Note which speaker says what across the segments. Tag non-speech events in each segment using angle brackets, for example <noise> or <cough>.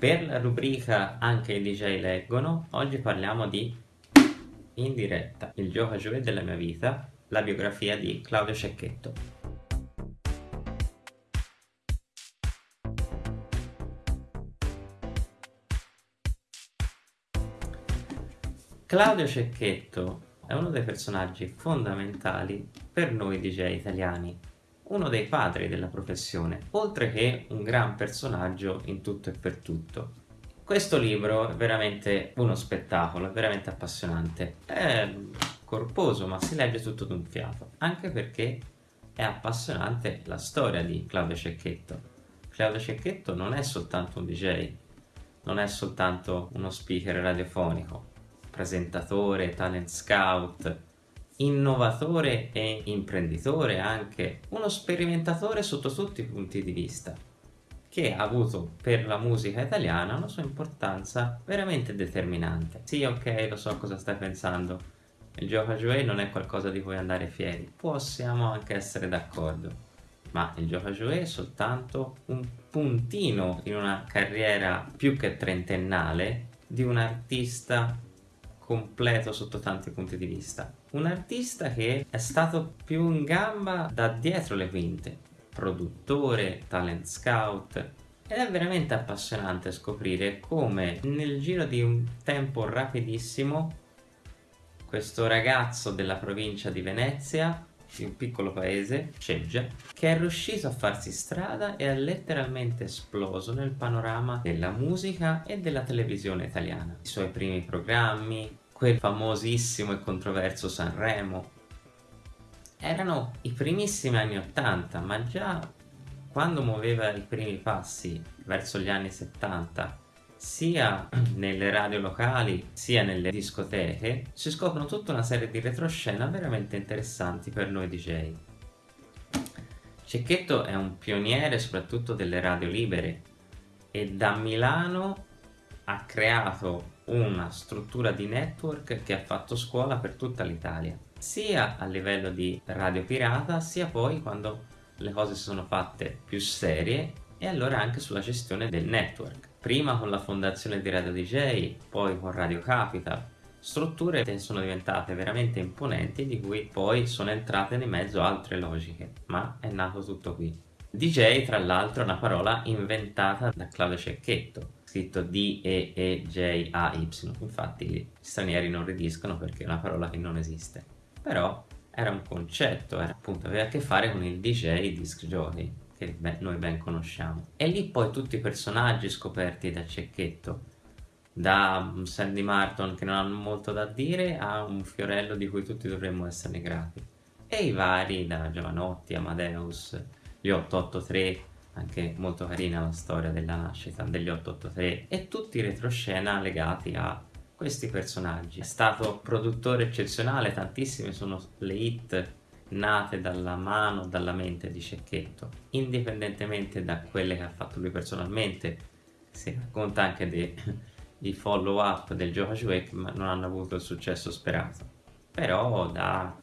Speaker 1: Per la rubrica Anche i DJ leggono, oggi parliamo di In diretta, il gioco a jouet della mia vita, la biografia di Claudio Cecchetto. Claudio Cecchetto è uno dei personaggi fondamentali per noi DJ italiani uno dei padri della professione, oltre che un gran personaggio in tutto e per tutto. Questo libro è veramente uno spettacolo, è veramente appassionante. È corposo, ma si legge tutto d'un fiato, anche perché è appassionante la storia di Claudio Cecchetto. Claudio Cecchetto non è soltanto un DJ, non è soltanto uno speaker radiofonico, presentatore, talent scout, innovatore e imprenditore anche, uno sperimentatore sotto tutti i punti di vista, che ha avuto per la musica italiana una sua importanza veramente determinante. Sì, ok, lo so cosa stai pensando, il gioco a jouet non è qualcosa di cui andare fieri, possiamo anche essere d'accordo, ma il gioco a jouet è soltanto un puntino in una carriera più che trentennale di un artista completo sotto tanti punti di vista. Un artista che è stato più in gamba da dietro le quinte, produttore, talent scout, ed è veramente appassionante scoprire come nel giro di un tempo rapidissimo questo ragazzo della provincia di Venezia di un piccolo paese, Ceggia, che è riuscito a farsi strada e ha letteralmente esploso nel panorama della musica e della televisione italiana. I suoi primi programmi, quel famosissimo e controverso Sanremo, erano i primissimi anni 80, ma già quando muoveva i primi passi verso gli anni 70 sia nelle radio locali sia nelle discoteche si scoprono tutta una serie di retroscena veramente interessanti per noi DJ. Cecchetto è un pioniere soprattutto delle radio libere e da Milano ha creato una struttura di network che ha fatto scuola per tutta l'Italia sia a livello di radio pirata sia poi quando le cose si sono fatte più serie e allora anche sulla gestione del network prima con la fondazione di Radio DJ, poi con Radio Capital, strutture che sono diventate veramente imponenti di cui poi sono entrate di mezzo altre logiche, ma è nato tutto qui. DJ tra l'altro è una parola inventata da Claudio Cecchetto, scritto D-E-E-J-A-Y, infatti gli stranieri non ridiscono perché è una parola che non esiste, però era un concetto, era, appunto aveva a che fare con il DJ disc jockey che noi ben conosciamo. E lì poi tutti i personaggi scoperti da Cecchetto, da Sandy Martin che non hanno molto da dire a un fiorello di cui tutti dovremmo esserne grati. E i vari da Giovanotti, Amadeus, gli 883, anche molto carina la storia della nascita degli 883 e tutti i retroscena legati a questi personaggi. È stato produttore eccezionale, tantissime sono le hit nate dalla mano, dalla mente di Cecchetto, indipendentemente da quelle che ha fatto lui personalmente, si racconta anche dei <laughs> follow up del gioco Jouet ma non hanno avuto il successo sperato. Però da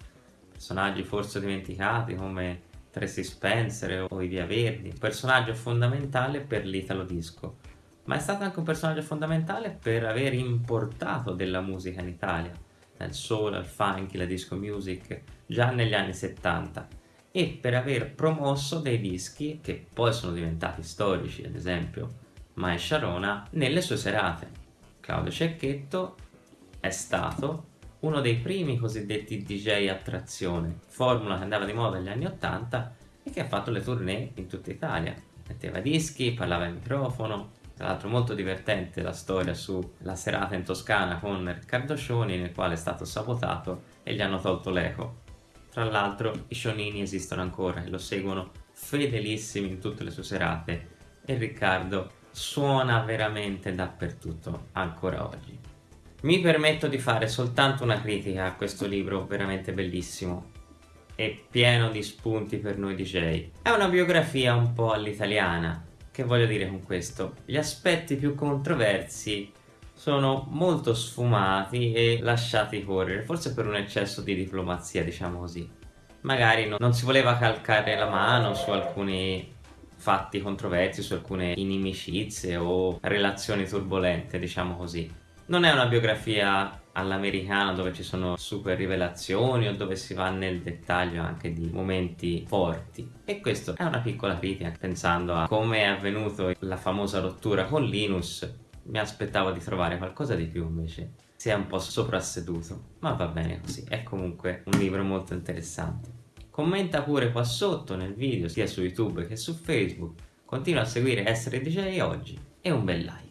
Speaker 1: personaggi forse dimenticati come Tracy Spencer o i Via Verdi, un personaggio fondamentale per l'Italo Disco, ma è stato anche un personaggio fondamentale per aver importato della musica in Italia, dal soul al funk, la disco music, già negli anni 70 e per aver promosso dei dischi che poi sono diventati storici, ad esempio Mai Sharona, nelle sue serate. Claudio Cecchetto è stato uno dei primi cosiddetti DJ attrazione, formula che andava di moda negli anni 80 e che ha fatto le tournée in tutta Italia. Metteva dischi, parlava in microfono, tra l'altro molto divertente la storia sulla serata in Toscana con Riccardo Scioni nel quale è stato sabotato e gli hanno tolto l'eco. Tra l'altro i Cionini esistono ancora e lo seguono fedelissimi in tutte le sue serate e Riccardo suona veramente dappertutto ancora oggi. Mi permetto di fare soltanto una critica a questo libro veramente bellissimo e pieno di spunti per noi DJ. È una biografia un po' all'italiana, che voglio dire con questo? Gli aspetti più controversi sono molto sfumati e lasciati correre, forse per un eccesso di diplomazia, diciamo così. Magari non, non si voleva calcare la mano su alcuni fatti controversi su alcune inimicizie o relazioni turbolente, diciamo così. Non è una biografia all'americana dove ci sono super rivelazioni o dove si va nel dettaglio anche di momenti forti. E questo è una piccola critica pensando a come è avvenuto la famosa rottura con Linus mi aspettavo di trovare qualcosa di più invece si è un po' soprasseduto. Ma va bene così è comunque un libro molto interessante. Commenta pure qua sotto nel video sia su youtube che su facebook. Continua a seguire Essere DJ oggi. E un bel like